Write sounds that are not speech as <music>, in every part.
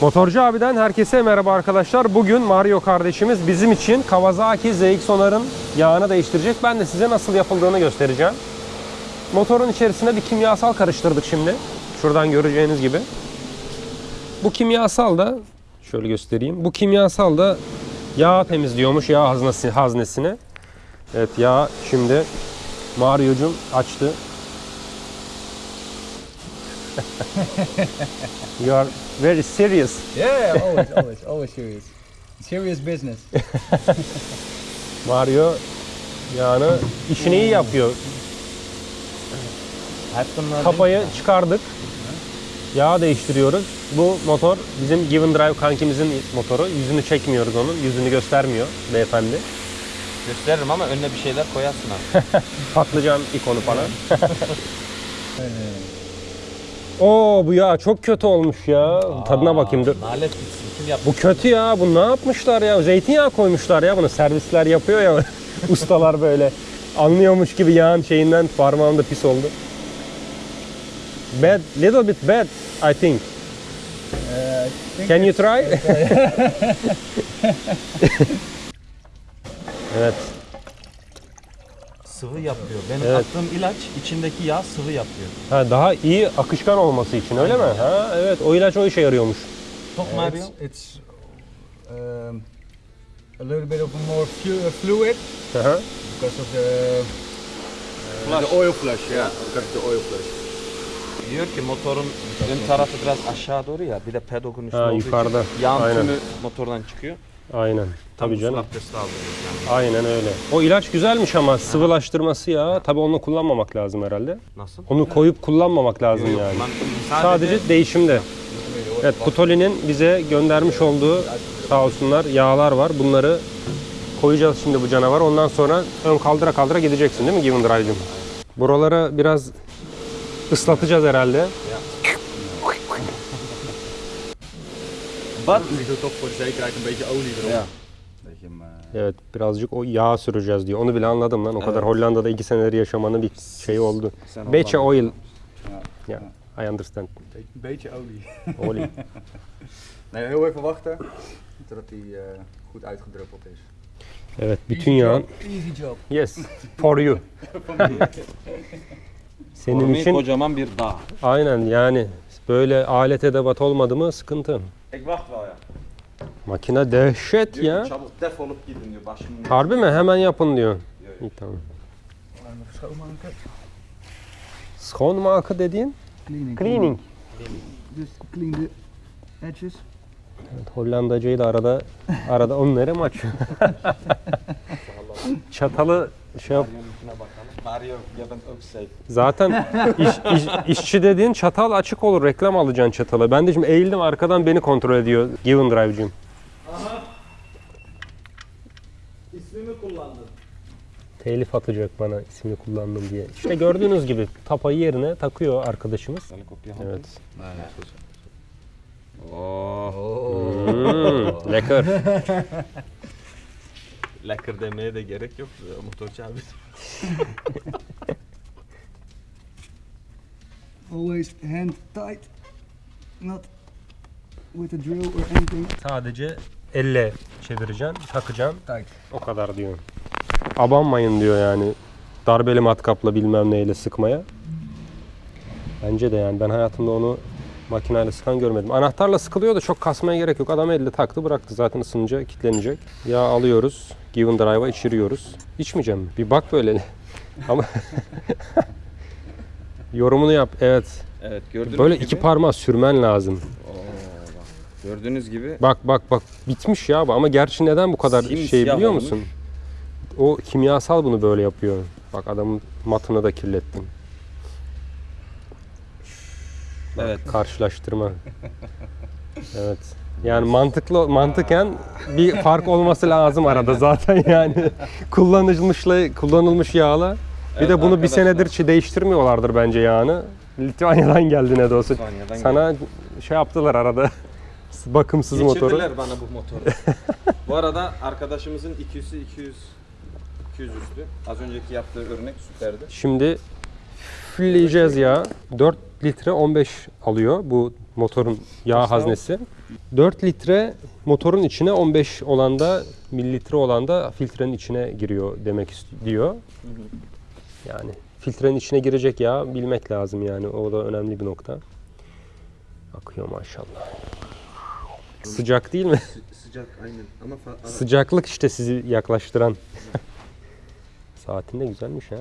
Motorcu abiden herkese merhaba arkadaşlar. Bugün Mario kardeşimiz bizim için Kawasaki ZX-Onar'ın yağını değiştirecek. Ben de size nasıl yapıldığını göstereceğim. Motorun içerisine bir kimyasal karıştırdık şimdi. Şuradan göreceğiniz gibi. Bu kimyasal da şöyle göstereyim. Bu kimyasal da yağ temizliyormuş yağ haznesi, haznesini. Evet yağ şimdi Mario'cum açtı. You are very serious. Yeah, always, always, always serious. Serious business. <laughs> Mario yağını işini iyi yapıyor. Kapayı çıkardık. Yağ değiştiriyoruz. Bu motor bizim Given Drive kankimizin motoru. Yüzünü çekmiyoruz onun. Yüzünü göstermiyor beyefendi. Gösteririm ama önüne bir şeyler koyarsın abi. <laughs> Patlıcan ikonu falan. Oo bu yağ çok kötü olmuş ya. Tadına bakayım dur. Nalet gitsin. Kim yaptı? Bu kötü ya. Bu ne yapmışlar ya? Zeytinyağı koymuşlar ya bunu. Servisler yapıyor ya. <laughs> Ustalar böyle. Anlıyormuş gibi yağın şeyinden parmağımda pis oldu. Bad, little bit bad, I think. Uh, I think Can you try? <laughs> <laughs> evet. Sıvı yapıyor. Benim Evet. attığım ilaç içindeki yağ sıvı yapıyor. Ha, daha iyi akışkan olması için öyle mi? Ha, evet. O ilaç o işe yarıyormuş. Çok uh, Mario. it's, um, a little bit of a more flu- uh, fluid Hı hı. because of the uh, the oil flush. Yeah, because of the oil flush. Diyor ki motorun ön tarafı biraz aşağı doğru ya. Bir de pedogun üstü Ha, olduğu yukarıda. için yağın Aynen. tümü motordan çıkıyor. Aynen. Tabii canım. abdesti yani. Aynen öyle. O ilaç güzelmiş ama sıvılaştırması ya. Tabii onu kullanmamak lazım herhalde. Nasıl? Onu koyup kullanmamak lazım Yok, yani. ben Sadece değişimde. Evet, Putoli'nin bize göndermiş olduğu sağ olsunlar yağlar var. Bunları koyacağız şimdi bu canavar. Ondan sonra ön kaldıra kaldıra gideceksin değil mi Given Drive'cim? Buralara biraz ıslatacağız herhalde. Ik doe toch voor de zekerheid een beetje olie erop. Ja. Dat je hem, Evet birazcık o yağ süreceğiz diyor. Onu bile anladım lan. O kadar Evet. Hollanda'da iki senedir yaşamanın bir şey oldu. sen Beetje oil. ja, Ja, I understand. een beetje olie. Oil. <laughs> Nee, heel even wachten totdat hij uh, goed uitgedruppeld is. Evet bütün yağın. Easy job. Yes. For you. <laughs> Senin Senin için kocaman bir dağ. aynen yani böyle alet edevat olmadı mı sıkıntı. Wacht wel ya. Makine dehşet Diyor ya. ki çabuk defolup gidin diyor. Başımın Harbi mi? Hemen yapın diyor. İyi tamam. Schoonmaken dediğin? Cleaning. Cleaning. Just clean the edges. Evet, Hollandacayı da arada arada onları mı açıyor? <laughs> Çatalı şey yap. Mario. Zaten <laughs> iş, iş- işçi dediğin çatal açık olur. Reklam alacaksın çatalı. Ben de şimdi eğildim arkadan beni kontrol ediyor Given Drive'cim. İsmimi kullandın. Telif atacak bana ismini kullandım diye. İşte gördüğünüz gibi tapayı yerine takıyor arkadaşımız. Evet. Oh. Hmm, lekker. <laughs> Lekker demeye de gerek yok. Motorcu <laughs> abi. Always hand tight. Not with a drill or anything. Sadece elle çevireceksin, takacaksın. Tight. O kadar diyor. Abanmayın diyor yani. Darbeli matkapla bilmem neyle sıkmaya. Bence de yani ben hayatımda onu makineyle sıkan görmedim. Anahtarla sıkılıyor da çok kasmaya gerek yok. Adam elle taktı bıraktı. Zaten ısınınca kilitlenecek. Yağ alıyoruz. Given Drive'a içiriyoruz. İçmeyeceğim mi? Bir bak böyle. <laughs> Ama <laughs> yorumunu yap. Evet. Evet gördüğünüz Böyle gibi. iki parmağı sürmen lazım. Oo, bak. Gördüğünüz gibi Bak bak bak bitmiş ya bu. ama gerçi neden bu kadar şey Simsiyah biliyor olmuş. musun? O kimyasal bunu böyle yapıyor. Bak adamın matını da kirlettim. Evet. Karşılaştırma. evet. Yani mantıklı mantıken bir fark olması lazım arada zaten yani <laughs> kullanılmışla kullanılmış yağla. Bir Evet de bunu bir senedir değiştirmiyorlardır bence yağını. Litvanya'dan geldi ne de olsa. Sana şey yaptılar arada. <laughs> Bakımsız motoru. Geçirdiler bana bu motoru. <laughs> bu arada arkadaşımızın 200'ü 200 200 üstü. Az önceki yaptığı örnek süperdi. Şimdi fulleyeceğiz ya. 4 litre 15 alıyor bu motorun yağ haznesi. 4 litre motorun içine 15 olan da mililitre olan da filtrenin içine giriyor demek istiyor. Yani filtrenin içine girecek yağ bilmek lazım yani. O da önemli bir nokta. Akıyor maşallah. Sıcak değil mi? Sıcak aynen ama Sıcaklık işte sizi yaklaştıran. Saatin de güzelmiş ha.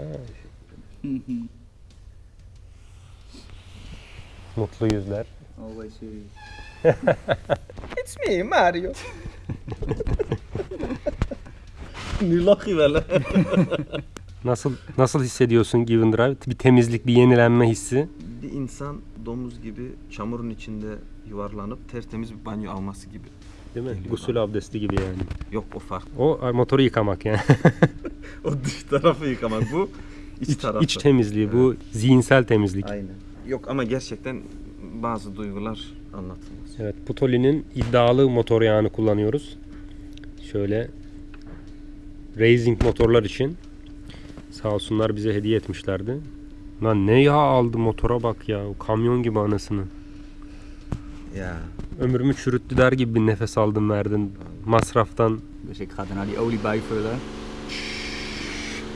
Mutlu yüzler. Always serious. <laughs> It's me Mario. nu lach je wel hè? Nasıl nasıl hissediyorsun Given Drive? Bir temizlik, bir yenilenme hissi. Bir insan domuz gibi çamurun içinde yuvarlanıp tertemiz bir banyo alması gibi. Değil mi? Geliyor Gusül abdesti gibi yani. Yok o farklı. O ay, motoru yıkamak yani. <laughs> O dış tarafı yıkamak bu. iç, iç, tarafı. iç temizliği, bu zihinsel temizlik. Aynen. Yok ama gerçekten bazı duygular anlatılmaz. Evet, Putoli'nin iddialı motor yağını kullanıyoruz. Şöyle racing motorlar için sağ olsunlar bize hediye etmişlerdi. Lan ne yağ aldı motora bak ya. Kamyon gibi anasını. Ya. Ömrümü çürüttü der gibi bir nefes aldın verdin. Masraftan. Dus ik ga daarna die olie bijvullen.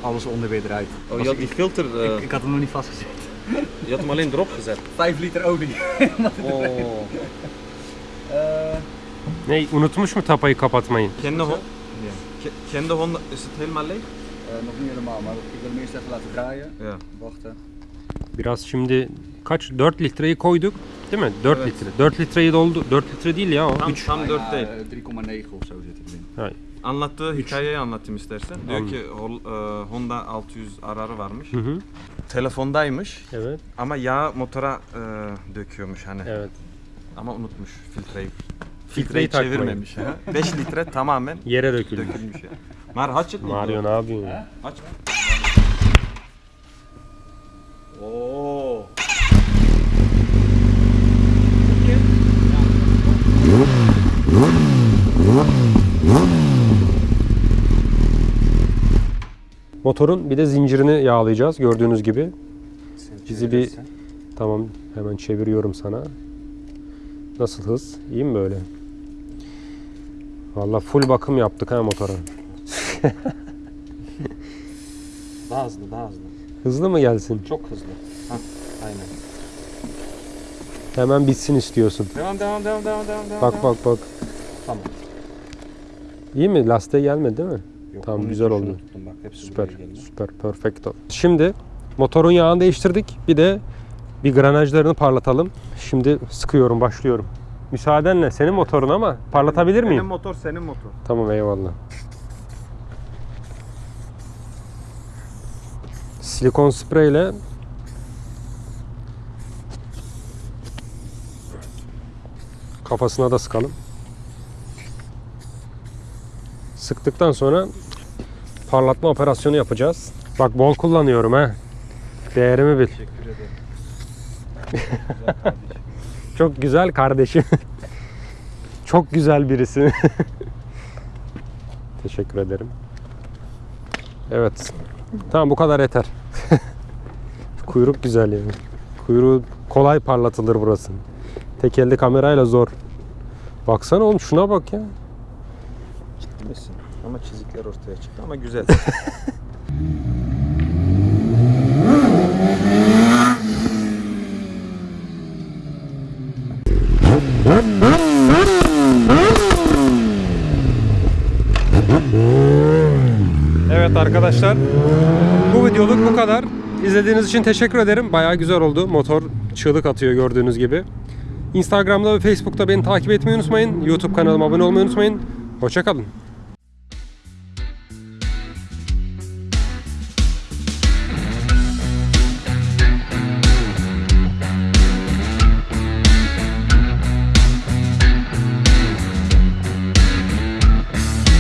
Alles onder weer eruit. Oh, je had die filter, ik, ik had hem nog niet vastgezet. Je had hem alleen erop gezet. 5 liter olie. <laughs> Oh. Eh, Ne unutmuş mu tapayı kapatmayı? Kendi, ho ja. ke- kendi Honda, is het helemaal leeg? Eh, nog niet helemaal, maar ik wil hem eerst even laten draaien. Ja. Wachten. Biraz şimdi kaç 4 litreyi koyduk değil mi? 4 Evet. litre. 4 litreyi doldu. 4 litre değil ya o. Tam, 3. tam 4 Bijna, değil. eh, 3,9 of zo zit ik erin. Anlattığı hikayeyi anlatayım istersen. Diyor Anladım. ki e, Honda 600 ararı varmış. Hı hı. Telefondaymış Evet. ama yağ motora e, döküyormuş hani. Evet. Ama unutmuş filtreyi. Filtreyi takmayı. çevirmemiş. 5 <laughs> litre tamamen Yere döküldü. dökülmüş ya. Mar haçık mı? Mario ne yapıyorsun ya? Aç. Oo. Motorun bir de zincirini yağlayacağız gördüğünüz gibi. Bizi bir tamam hemen çeviriyorum sana. Nasıl hız? İyi mi böyle? Vallahi full bakım yaptık ha motora. <laughs> Daha hızlı, daha hızlı. Hızlı mı gelsin? Çok hızlı. Hah, aynen. Hemen bitsin istiyorsun. Devam, devam, devam, devam, devam, devam. Bak bak bak. Tamam. İyi mi? Lastiğe gelmedi değil mi? Yok, Tamam, güzel oldu. tuttum bak, hepsi Süper. Süper. Perfecto. Şimdi motorun yağını değiştirdik. Bir de bir granajlarını parlatalım. Şimdi sıkıyorum, başlıyorum. Müsaadenle senin motorun ama parlatabilir miyim? motor senin motor. Tamam eyvallah. Silikon spreyle kafasına da sıkalım. Sıktıktan sonra parlatma operasyonu yapacağız. Bak bol kullanıyorum ha. Değerimi bil. Teşekkür ederim. <laughs> Çok güzel kardeşim. <laughs> Çok güzel birisi. <laughs> Teşekkür ederim. Evet. Tamam bu kadar yeter. Kuyruk güzel yani. Kuyruğu kolay parlatılır burası. Tek elde kamerayla zor. Baksana oğlum şuna bak ya. Misin? Ama çizikler ortaya çıktı ama güzel. <laughs> Evet arkadaşlar. Bu videoluk bu kadar. İzlediğiniz için teşekkür ederim. Bayağı güzel oldu. Motor çığlık atıyor gördüğünüz gibi. Instagram'da ve Facebook'ta beni takip etmeyi unutmayın. YouTube kanalıma abone olmayı unutmayın. Hoşçakalın.